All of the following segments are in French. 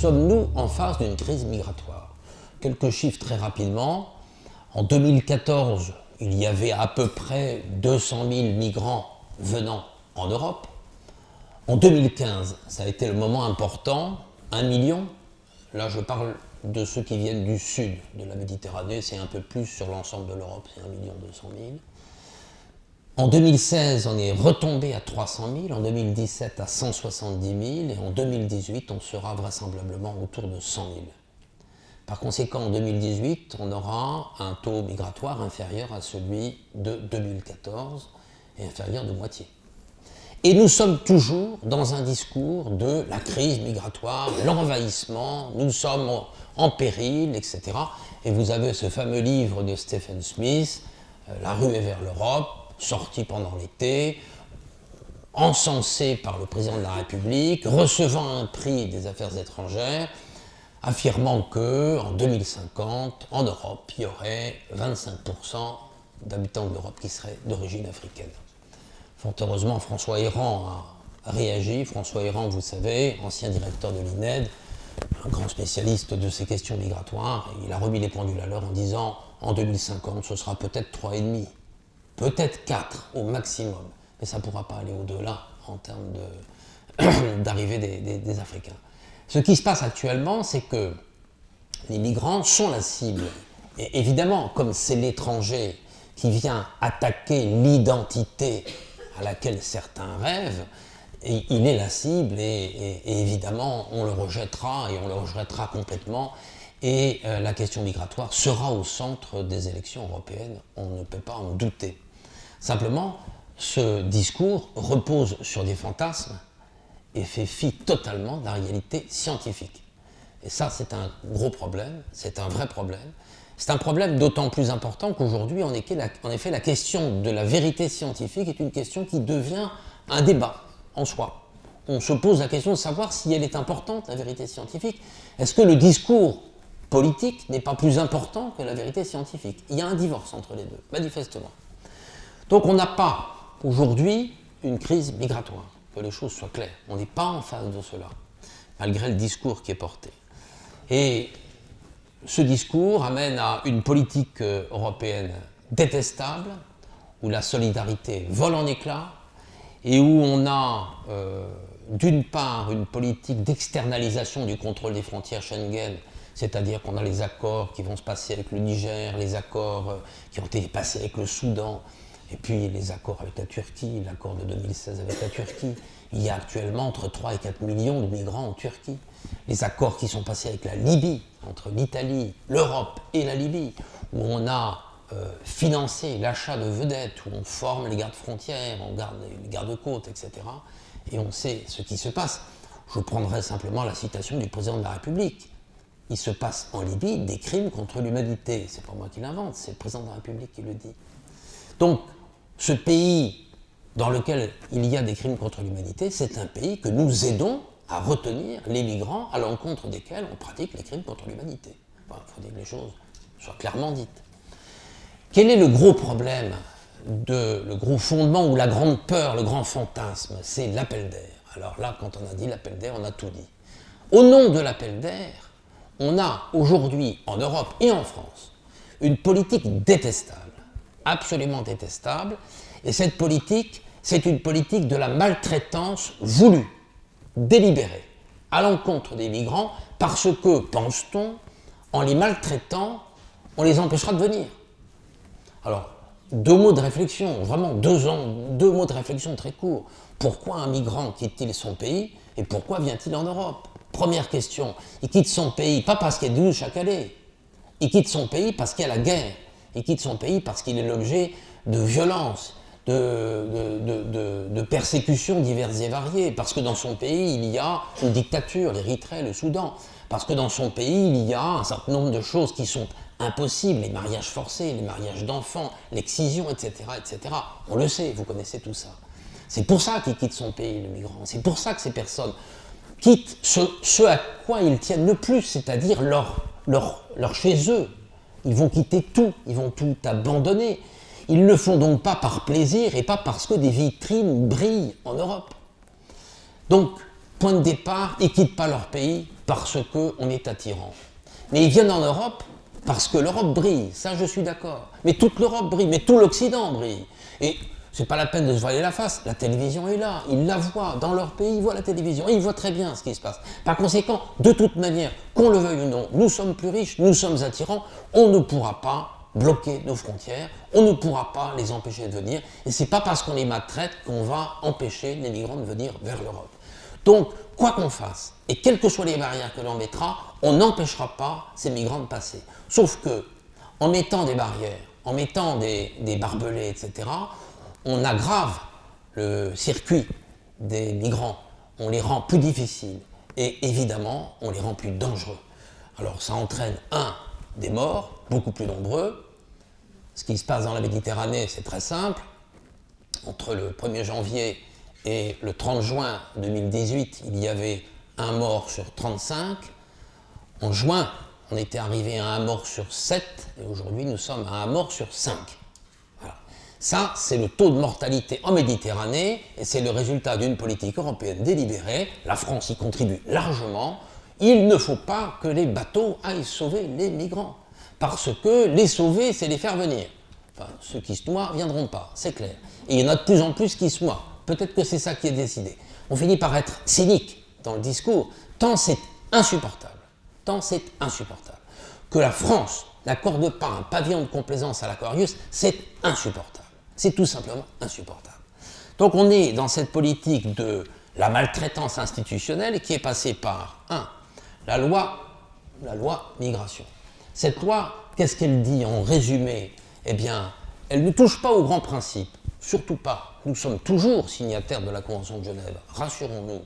sommes-nous en face d'une crise migratoire? Quelques chiffres très rapidement. En 2014, il y avait à peu près 200 000 migrants venant en Europe. En 2015, ça a été le moment important, 1 million. Là, je parle de ceux qui viennent du sud de la Méditerranée, c'est un peu plus sur l'ensemble de l'Europe, c'est 1 million 200 000. En 2016, on est retombé à 300 000, en 2017 à 170 000, et en 2018, on sera vraisemblablement autour de 100 000. Par conséquent, en 2018, on aura un taux migratoire inférieur à celui de 2014 et inférieur de moitié. Et nous sommes toujours dans un discours de la crise migratoire, l'envahissement, nous sommes en péril, etc. Et vous avez ce fameux livre de Stephen Smith, euh, La rue est vers l'Europe, sorti pendant l'été, encensé par le président de la République, recevant un prix des affaires étrangères, affirmant que en 2050, en Europe, il y aurait 25% d'habitants de l'Europe qui seraient d'origine africaine. Fort heureusement, François Héran a réagi. François Héran, vous savez, ancien directeur de l'INED, un grand spécialiste de ces questions migratoires, il a remis les pendules à l'heure en disant en 2050, ce sera peut-être 3,5, peut-être 4 au maximum, mais ça ne pourra pas aller au-delà en termes d'arrivée des Africains. Ce qui se passe actuellement, c'est que les migrants sont la cible. Et évidemment, comme c'est l'étranger qui vient attaquer l'identité à laquelle certains rêvent, il est la cible et, évidemment on le rejettera et on le rejettera complètement et euh, la question migratoire sera au centre des élections européennes, on ne peut pas en douter. Simplement, ce discours repose sur des fantasmes et fait fi totalement de la réalité scientifique. Et ça, c'est un gros problème, c'est un vrai problème. C'est un problème d'autant plus important qu'aujourd'hui, en effet, la question de la vérité scientifique est une question qui devient un débat en soi. On se pose la question de savoir si elle est importante, la vérité scientifique. Est-ce que le discours politique n'est pas plus important que la vérité scientifique? Il y a un divorce entre les deux, manifestement. Donc on n'a pas aujourd'hui une crise migratoire que les choses soient claires. On n'est pas en face de cela, malgré le discours qui est porté. Et ce discours amène à une politique euh, européenne détestable, où la solidarité vole en éclats, et où on a euh, d'une part une politique d'externalisation du contrôle des frontières Schengen, c'est-à-dire qu'on a les accords qui vont se passer avec le Niger, les accords euh, qui ont été passés avec le Soudan, et puis les accords avec la Turquie, l'accord de 2016 avec la Turquie. Il y a actuellement entre 3 et 4 millions de migrants en Turquie. Les accords qui sont passés avec la Libye, entre l'Italie, l'Europe et la Libye, où on a euh, financé l'achat de vedettes, où on forme les gardes frontières, on garde les gardes-côtes, etc. Et on sait ce qui se passe. Je prendrai simplement la citation du président de la République. Il se passe en Libye des crimes contre l'humanité. C'est pas moi qui l'invente, c'est le président de la République qui le dit. Donc, ce pays dans lequel il y a des crimes contre l'humanité, c'est un pays que nous aidons à retenir les migrants à l'encontre desquels on pratique les crimes contre l'humanité. Il faut dire que les choses soient clairement dites. Quel est le gros problème, de, le gros fondement ou la grande peur, le grand fantasme? C'est l'appel d'air. Alors là, quand on a dit l'appel d'air, on a tout dit. Au nom de l'appel d'air, on a aujourd'hui en Europe et en France une politique détestable absolument détestable. Et cette politique, c'est une politique de la maltraitance voulue, délibérée, à l'encontre des migrants, parce que, pense-t-on, en les maltraitant, on les empêchera de venir. Alors, deux mots de réflexion, vraiment deux, ans, deux mots de réflexion très courts. Pourquoi un migrant quitte-t-il son pays et pourquoi vient-il en Europe? Première question, il quitte son pays pas parce qu'il y a du chaque année, il quitte son pays parce qu'il y a la guerre, il quitte son pays parce qu'il est l'objet de violences, de, de, persécutions diverses et variées, parce que dans son pays, il y a une dictature, l'Érythrée, le Soudan, parce que dans son pays, il y a un certain nombre de choses qui sont impossibles, les mariages forcés, les mariages d'enfants, l'excision, etc., etc. On le sait, vous connaissez tout ça. C'est pour ça qu'il quitte son pays, le migrant. C'est pour ça que ces personnes quittent ce, à quoi ils tiennent le plus, c'est-à-dire leur, leur, leur chez eux, ils vont quitter tout, ils vont tout abandonner. Ils ne le font donc pas par plaisir et pas parce que des vitrines brillent en Europe. Donc, point de départ, ils ne quittent pas leur pays parce qu'on est attirant. Mais ils viennent en Europe parce que l'Europe brille, ça je suis d'accord. Mais toute l'Europe brille, mais tout l'Occident brille. C'est pas la peine de se voiler la face, la télévision est là, ils la voient, dans leur pays, ils voient la télévision, ils voient très bien ce qui se passe. Par conséquent, de toute manière, qu'on le veuille ou non, nous sommes plus riches, nous sommes attirants, on ne pourra pas bloquer nos frontières, on ne pourra pas les empêcher de venir, et c'est pas parce qu'on les maltraite qu'on va empêcher les migrants de venir vers l'Europe. Donc, quoi qu'on fasse, et quelles que soient les barrières que l'on mettra, on n'empêchera pas ces migrants de passer. Sauf que, en mettant des barrières, en mettant des, barbelés, etc., on aggrave le circuit des migrants, on les rend plus difficiles, et évidemment, on les rend plus dangereux. Alors ça entraîne, un, des morts, beaucoup plus nombreux. Ce qui se passe dans la Méditerranée, c'est très simple. Entre le 1er janvier et le 30 juin 2018, il y avait un mort sur 35. En juin, on était arrivé à un mort sur 7, et aujourd'hui nous sommes à un mort sur 5. Ça, c'est le taux de mortalité en Méditerranée, et c'est le résultat d'une politique européenne délibérée. La France y contribue largement. Il ne faut pas que les bateaux aillent sauver les migrants, parce que les sauver, c'est les faire venir. Enfin, ceux qui se noient ne viendront pas, c'est clair. Et il y en a de plus en plus qui se noient. Peut-être que c'est ça qui est décidé. On finit par être cynique dans le discours, tant c'est insupportable, tant c'est insupportable, que la France n'accorde pas un pavillon de complaisance à l'Aquarius, c'est insupportable. C'est tout simplement insupportable. Donc on est dans cette politique de la maltraitance institutionnelle qui est passée par, un, la loi, la loi migration. Cette loi, qu'est-ce qu'elle dit en résumé? Eh bien, elle ne touche pas aux grands principes, surtout pas. Nous sommes toujours signataires de la Convention de Genève, rassurons-nous.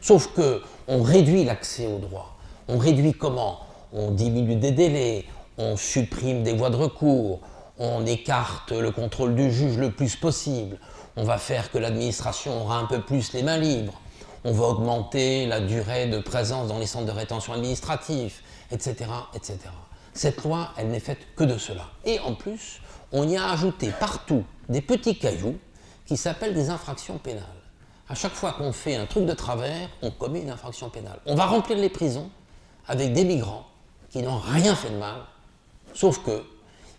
Sauf que on réduit l'accès au droit. On réduit comment? On diminue des délais, on supprime des voies de recours, on écarte le contrôle du juge le plus possible, on va faire que l'administration aura un peu plus les mains libres, on va augmenter la durée de présence dans les centres de rétention administratifs, etc. etc. Cette loi, elle n'est faite que de cela. Et en plus, on y a ajouté partout des petits cailloux qui s'appellent des infractions pénales. À chaque fois qu'on fait un truc de travers, on commet une infraction pénale. On va remplir les prisons avec des migrants qui n'ont rien fait de mal, sauf que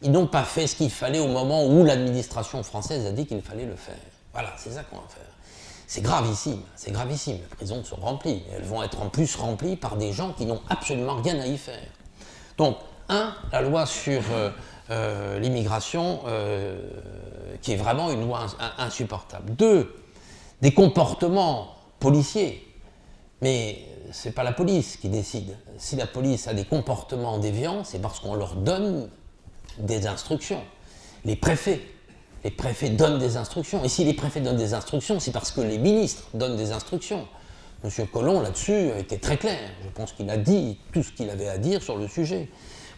ils n'ont pas fait ce qu'il fallait au moment où l'administration française a dit qu'il fallait le faire. Voilà, c'est ça qu'on va faire. C'est gravissime, c'est gravissime. Les prisons sont remplies. elles vont être en plus remplies par des gens qui n'ont absolument rien à y faire. Donc, un, la loi sur euh, euh, l'immigration, euh, qui est vraiment une loi insupportable. Deux, des comportements policiers. Mais ce n'est pas la police qui décide. Si la police a des comportements déviants, c'est parce qu'on leur donne des instructions. Les préfets les préfets donnent des instructions. Et si les préfets donnent des instructions, c'est parce que les ministres donnent des instructions. Monsieur Collomb, là-dessus, était très clair. Je pense qu'il a dit tout ce qu'il avait à dire sur le sujet.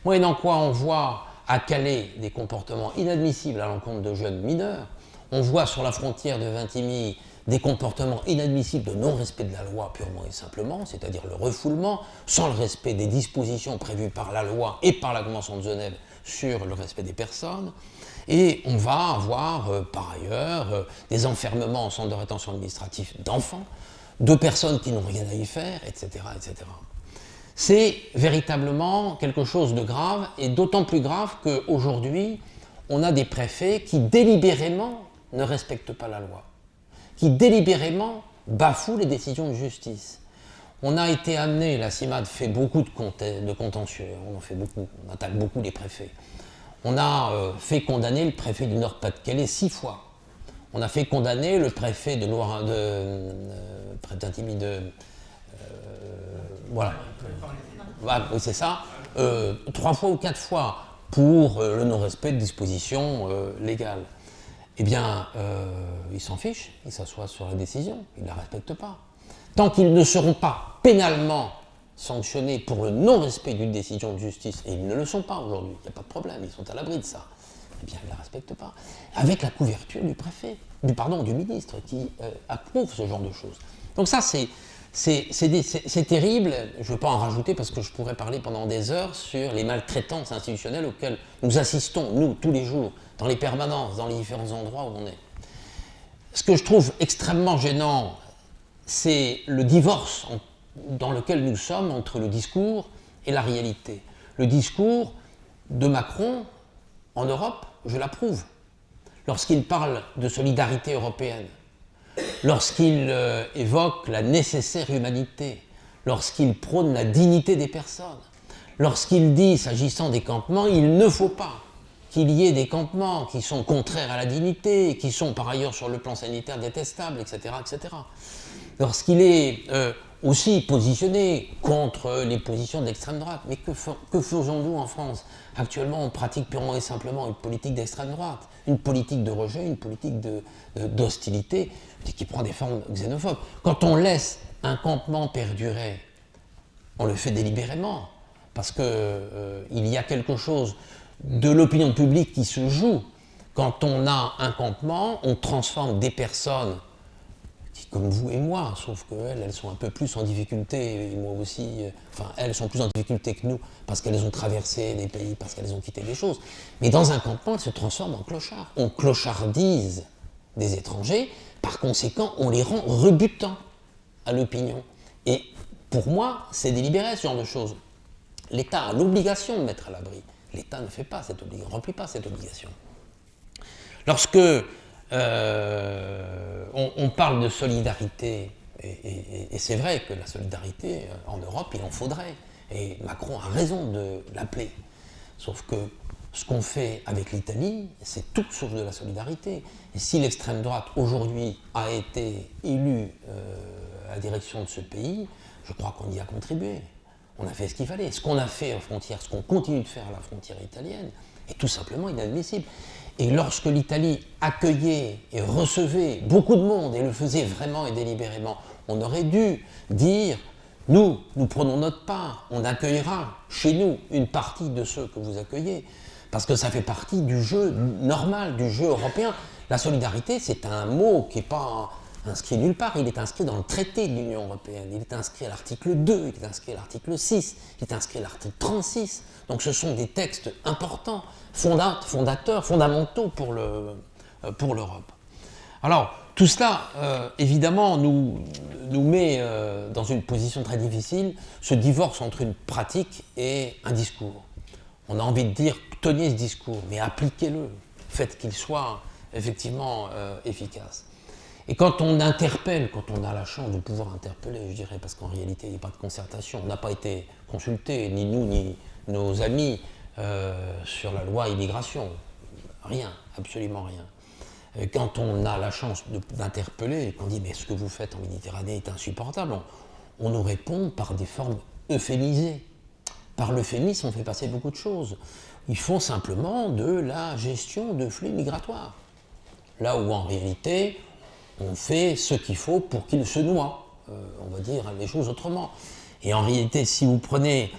Moyennant quoi, on voit à Calais des comportements inadmissibles à l'encontre de jeunes mineurs. On voit sur la frontière de Vintimille des comportements inadmissibles de non-respect de la loi purement et simplement, c'est-à-dire le refoulement, sans le respect des dispositions prévues par la loi et par la Convention de Genève sur le respect des personnes. Et on va avoir euh, par ailleurs euh, des enfermements en centre de rétention administrative d'enfants, de personnes qui n'ont rien à y faire, etc. etc. C'est véritablement quelque chose de grave, et d'autant plus grave qu'aujourd'hui, on a des préfets qui délibérément ne respectent pas la loi, qui délibérément bafouent les décisions de justice. On a été amené, la CIMAD fait beaucoup de, contentieux, on en fait beaucoup, on attaque beaucoup les préfets. On a euh, fait condamner le préfet du Nord-Pas-de-Calais six fois. On a fait condamner le préfet de Loire, de, euh, euh, voilà. c'est ça. trois fois ou quatre fois pour le non-respect de dispositions légales. Eh bien, ils s'en fichent, ils s'assoient sur la décision, ils ne la respectent pas. Tant qu'ils ne seront pas pénalement sanctionnés pour le non-respect d'une décision de justice, et ils ne le sont pas aujourd'hui, il n'y a pas de problème, ils sont à l'abri de ça, eh bien, ils ne la respectent pas. Avec la couverture du préfet, du, pardon, du ministre qui euh, approuve ce genre de choses. Donc ça, c'est c'est terrible, je ne veux pas en rajouter parce que je pourrais parler pendant des heures sur les maltraitances institutionnelles auxquelles nous assistons, nous, tous les jours, dans les permanences, dans les différents endroits où on est. Ce que je trouve extrêmement gênant, c'est le divorce dans lequel nous sommes entre le discours et la réalité. Le discours de Macron en Europe, je l'approuve. Lorsqu'il parle de solidarité européenne, lorsqu'il euh, évoque la nécessaire humanité, lorsqu'il prône la dignité des personnes, lorsqu'il dit, s'agissant des campements, il ne faut pas qu'il y ait des campements qui sont contraires à la dignité, qui sont par ailleurs sur le plan sanitaire détestables, etc. etc. Lorsqu'il est euh, aussi positionné contre les positions d'extrême droite, mais que, faisons-nous en France? Actuellement, on pratique purement et simplement une politique d'extrême droite, une politique de rejet, une politique d'hostilité, de, qui prend des formes xénophobes. Quand on laisse un campement perdurer, on le fait délibérément, parce qu'il euh, y a quelque chose de l'opinion publique qui se joue. Quand on a un campement, on transforme des personnes comme vous et moi, sauf qu'elles, elles sont un peu plus en difficulté, et moi aussi, euh, enfin, elles sont plus en difficulté que nous, parce qu'elles ont traversé des pays, parce qu'elles ont quitté des choses. Mais dans un campement, elles se transforment en clochards. On clochardise des étrangers, par conséquent, on les rend rebutants à l'opinion. Et pour moi, c'est délibéré ce genre de choses. L'État a l'obligation de mettre à l'abri. L'État ne fait pas cette obligation, remplit pas cette obligation. Lorsque euh, on, parle de solidarité, et, c'est vrai que la solidarité euh, en Europe, il en faudrait, et Macron a raison de l'appeler. Sauf que ce qu'on fait avec l'Italie, c'est tout sauf de la solidarité. Et si l'extrême droite aujourd'hui a été élue euh, à la direction de ce pays, je crois qu'on y a contribué on a fait ce qu'il fallait. Ce qu'on a fait en frontière, ce qu'on continue de faire à la frontière italienne, est tout simplement inadmissible. Et lorsque l'Italie accueillait et recevait beaucoup de monde et le faisait vraiment et délibérément, on aurait dû dire nous, nous prenons notre part, on accueillera chez nous une partie de ceux que vous accueillez, parce que ça fait partie du jeu normal, du jeu européen. La solidarité, c'est un mot qui n'est pas inscrit nulle part, il est inscrit dans le traité de l'Union européenne, il est inscrit à l'article 2, il est inscrit à l'article 6, il est inscrit à l'article 36. Donc ce sont des textes importants, fondateurs, fondamentaux pour euh, l'Europe. Alors, tout cela, euh, évidemment, nous, nous met euh, dans une position très difficile, ce divorce entre une pratique et un discours. On a envie de dire, tenez ce discours, mais appliquez-le, faites qu'il soit effectivement efficace. Et quand on interpelle, quand on a la chance de pouvoir interpeller, je dirais, parce qu'en réalité, il n'y a pas de concertation, on n'a pas été consulté, ni nous, ni nos amis, euh, sur la loi immigration. Rien, absolument rien. quand on a la chance d'interpeller, qu'on dit mais ce que vous faites en Méditerranée est insupportable, on, nous répond par des formes euphémisées. Par l'euphémisme, on fait passer beaucoup de choses. Ils font simplement de la gestion de flux migratoires. Là où en réalité, on fait ce qu'il faut pour qu'il se noie. Euh, on va dire les choses autrement. Et en réalité, si vous prenez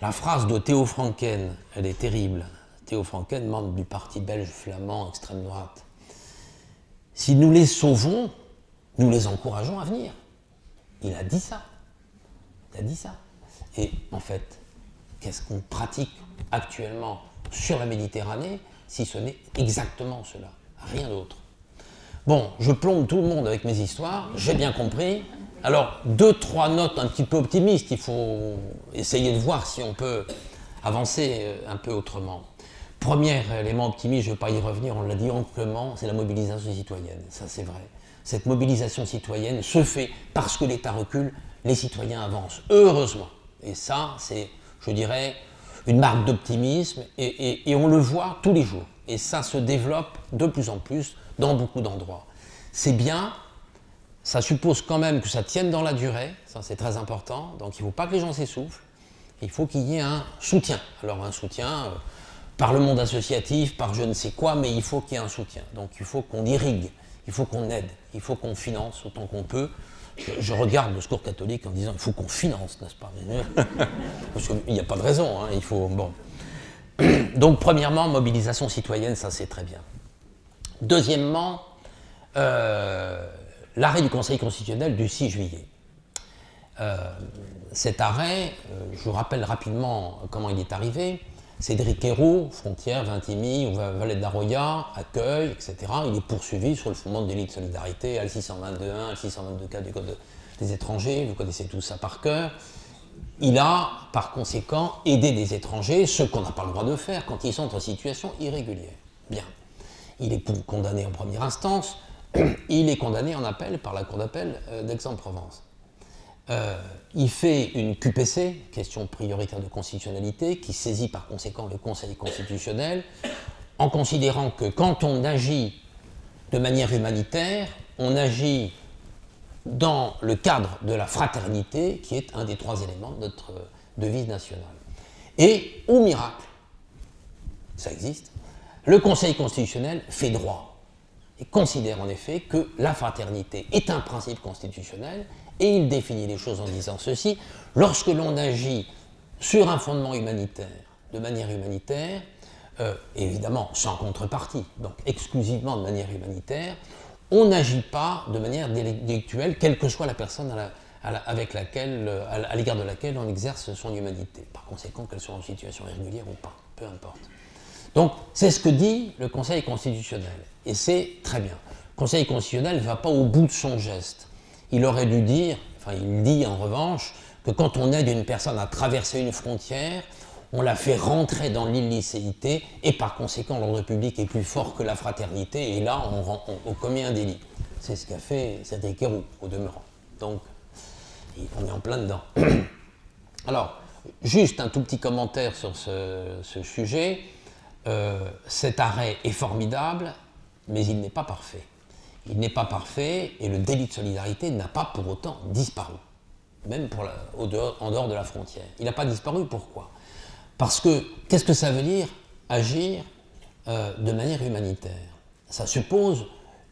la phrase de Théo Franken, elle est terrible. Théo Franken, membre du parti belge flamand extrême droite. Si nous les sauvons, nous les encourageons à venir. Il a dit ça. Il a dit ça. Et en fait, qu'est-ce qu'on pratique actuellement sur la Méditerranée si ce n'est exactement cela? Rien d'autre. Bon, je plombe tout le monde avec mes histoires, j'ai bien compris. Alors, deux, trois notes un petit peu optimistes, il faut essayer de voir si on peut avancer euh, un peu autrement. Premier élément optimiste, je ne vais pas y revenir, on l'a dit amplement, c'est la mobilisation citoyenne. Ça, c'est vrai. Cette mobilisation citoyenne se fait parce que l'État recule, les citoyens avancent. Heureusement. Et ça, c'est, je dirais, une marque d'optimisme et, et on le voit tous les jours. Et ça se développe de plus en plus dans beaucoup d'endroits. C'est bien, ça suppose quand même que ça tienne dans la durée, ça c'est très important, donc il ne faut pas que les gens s'essoufflent, il faut qu'il y ait un soutien. Alors un soutien euh, par le monde associatif, par je ne sais quoi, mais il faut qu'il y ait un soutien. Donc il faut qu'on irrigue, il faut qu'on aide, il faut qu'on finance autant qu'on peut. Je, regarde le secours catholique en disant il faut qu'on finance, n'est-ce pas? Parce qu'il n'y a pas de raison, hein, il faut... Bon. Donc premièrement, mobilisation citoyenne, ça c'est très bien. Deuxièmement, euh, l'arrêt du Conseil constitutionnel du 6 juillet. Euh, cet arrêt, euh, je vous rappelle rapidement comment il est arrivé. Cédric Héroux, frontière, Vintimille, Valette d'Arroya, accueil, etc. Il est poursuivi sur le fondement de délit de solidarité, L622.1, L622K du Code des étrangers, vous connaissez tout ça par cœur. Il a, par conséquent, aidé des étrangers, ce qu'on n'a pas le droit de faire quand ils sont en situation irrégulière. Bien. Il est condamné en première instance, il est condamné en appel par la Cour d'appel euh, d'Aix-en-Provence. Euh, il fait une QPC, question prioritaire de constitutionnalité, qui saisit par conséquent le Conseil constitutionnel, en considérant que quand on agit de manière humanitaire, on agit dans le cadre de la fraternité, qui est un des trois éléments de notre devise nationale. Et, au miracle, ça existe, le Conseil constitutionnel fait droit et considère en effet que la fraternité est un principe constitutionnel et il définit les choses en disant ceci, lorsque l'on agit sur un fondement humanitaire, de manière humanitaire, euh, évidemment sans contrepartie, donc exclusivement de manière humanitaire, on n'agit pas de manière délictuelle, quelle que soit la personne avec laquelle, à l'égard de laquelle on exerce son humanité. Par conséquent, qu'elle soit en situation irrégulière ou pas, peu importe. Donc, c'est ce que dit le Conseil constitutionnel. Et c'est très bien. Le Conseil constitutionnel ne va pas au bout de son geste. Il aurait dû dire, enfin il dit en revanche, que quand on aide une personne à traverser une frontière, on la fait rentrer dans l'illicéité et par conséquent l'ordre public est plus fort que la fraternité et là on, commet un délit. C'est ce qu'a fait Héroux au demeurant. Donc on est en plein dedans. Alors, juste un tout petit commentaire sur ce, sujet. Euh, cet arrêt est formidable, mais il n'est pas parfait. Il n'est pas parfait et le délit de solidarité n'a pas pour autant disparu, même en dehors de la frontière. Il n'a pas disparu, pourquoi? Parce que, qu'est-ce que ça veut dire? Agir euh, de manière humanitaire Ça suppose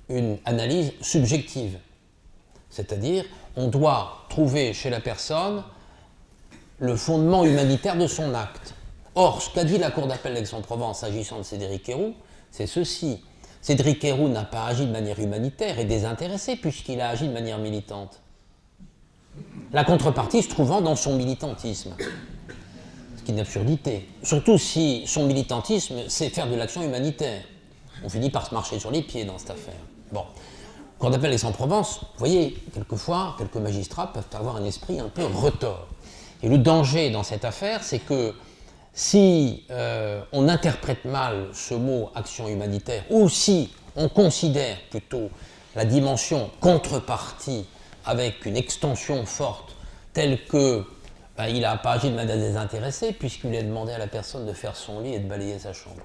une analyse subjective. C'est-à-dire, on doit trouver chez la personne le fondement humanitaire de son acte. Or, ce qu'a dit la Cour d'appel d'Aix-en-Provence s'agissant de Cédric Héroux, c'est ceci. Cédric Héroux n'a pas agi de manière humanitaire et désintéressée puisqu'il a agi de manière militante. La contrepartie se trouvant dans son militantisme. Ce qui est une absurdité. Surtout si son militantisme, c'est faire de l'action humanitaire. On finit par se marcher sur les pieds dans cette affaire. Bon. Cour d'appel d'Aix-en-Provence, vous voyez, quelquefois, quelques magistrats peuvent avoir un esprit un peu retors. Et le danger dans cette affaire, c'est que si euh, on interprète mal ce mot action humanitaire, ou si on considère plutôt la dimension contrepartie avec une extension forte, telle que ben, il n'a pas agi de manière désintéressée, puisqu'il a demandé à la personne de faire son lit et de balayer sa chambre.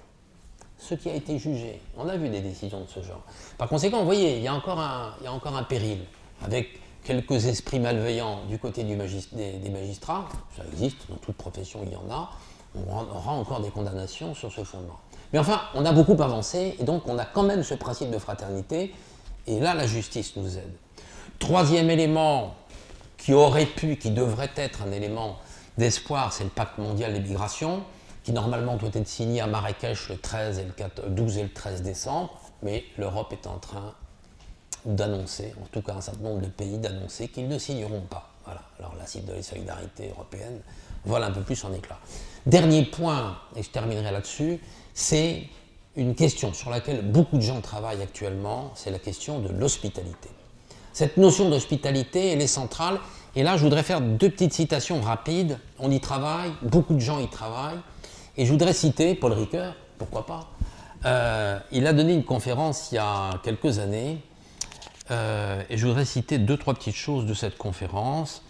Ce qui a été jugé. On a vu des décisions de ce genre. Par conséquent, vous voyez, il y a encore un, péril, avec quelques esprits malveillants du côté des magistrats, ça existe, dans toute profession il y en a, on aura encore des condamnations sur ce fondement. Mais enfin, on a beaucoup avancé, et donc on a quand même ce principe de fraternité, et là, la justice nous aide. Troisième élément qui aurait pu, qui devrait être un élément d'espoir, c'est le pacte mondial des migrations, qui normalement doit être signé à Marrakech le 13 et le 12 et le 13 décembre, mais l'Europe est en train d'annoncer, en tout cas un certain nombre de pays d'annoncer qu'ils ne signeront pas. Voilà. Alors la cible de la solidarité européenne voilà un peu plus en éclat. Dernier point, et je terminerai là-dessus, c'est une question sur laquelle beaucoup de gens travaillent actuellement, c'est la question de l'hospitalité. Cette notion d'hospitalité, elle est centrale, et là je voudrais faire deux petites citations rapides. On y travaille, beaucoup de gens y travaillent, et je voudrais citer Paul Ricoeur, pourquoi pas. Euh, il a donné une conférence il y a quelques années, euh, et je voudrais citer deux, trois petites choses de cette conférence.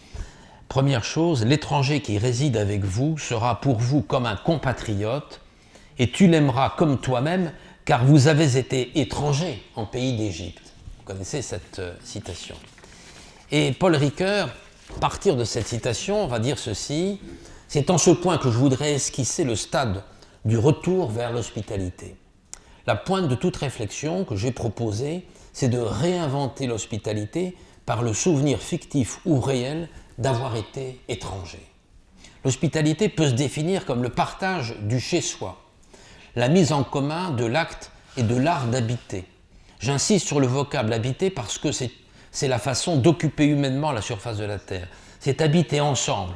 Première chose, l'étranger qui réside avec vous sera pour vous comme un compatriote et tu l'aimeras comme toi-même car vous avez été étranger en pays d'Égypte. Vous connaissez cette euh, citation. Et Paul Ricoeur, partir de cette citation, va dire ceci, c'est en ce point que je voudrais esquisser le stade du retour vers l'hospitalité. La pointe de toute réflexion que j'ai proposée, c'est de réinventer l'hospitalité par le souvenir fictif ou réel d'avoir été étranger. L'hospitalité peut se définir comme le partage du chez-soi, la mise en commun de l'acte et de l'art d'habiter. J'insiste sur le vocable habiter parce que c'est la façon d'occuper humainement la surface de la Terre. C'est habiter ensemble.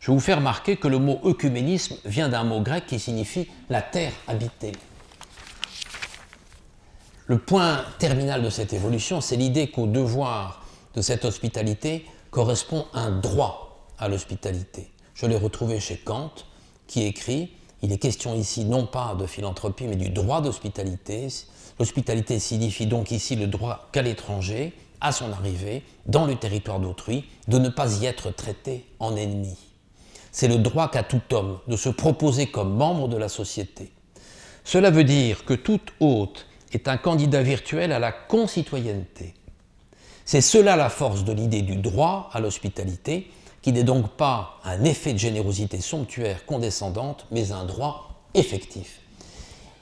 Je vous faire remarquer que le mot œcuménisme vient d'un mot grec qui signifie la terre habitée. Le point terminal de cette évolution, c'est l'idée qu'au devoir de cette hospitalité correspond un droit à l'hospitalité. Je l'ai retrouvé chez Kant, qui écrit Il est question ici non pas de philanthropie, mais du droit d'hospitalité. L'hospitalité signifie donc ici le droit qu'à l'étranger, à son arrivée, dans le territoire d'autrui, de ne pas y être traité en ennemi. C'est le droit qu'a tout homme de se proposer comme membre de la société. Cela veut dire que tout hôte est un candidat virtuel à la concitoyenneté. C'est cela la force de l'idée du droit à l'hospitalité, qui n'est donc pas un effet de générosité somptuaire condescendante, mais un droit effectif.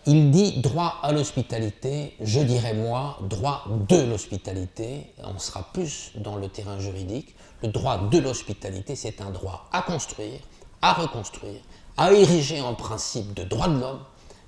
Il dit droit à l'hospitalité, je dirais moi droit de l'hospitalité, on sera plus dans le terrain juridique. Le droit de l'hospitalité, c'est un droit à construire, à reconstruire, à ériger en principe de droit de l'homme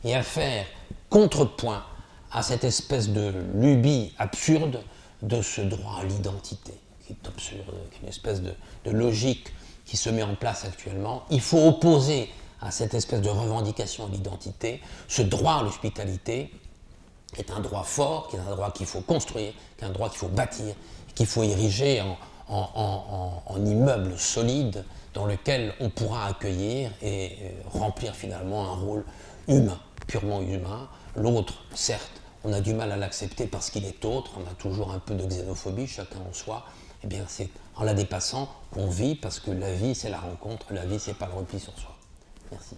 et à faire contrepoint à cette espèce de lubie absurde de ce droit à l'identité, qui est absurde, qui est une espèce de, logique qui se met en place actuellement. Il faut opposer à cette espèce de revendication de l'identité, ce droit à l'hospitalité est un droit fort, qui est un droit qu'il faut construire, qui est un droit qu'il faut bâtir, qu'il faut ériger en, immeuble solide dans lequel on pourra accueillir et euh, remplir finalement un rôle humain, purement humain. L'autre, certes, on a du mal à l'accepter parce qu'il est autre, on a toujours un peu de xénophobie, chacun en soi. Eh bien, c'est en la dépassant qu'on vit parce que la vie, c'est la rencontre, la vie, c'est pas le repli sur soi. Merci.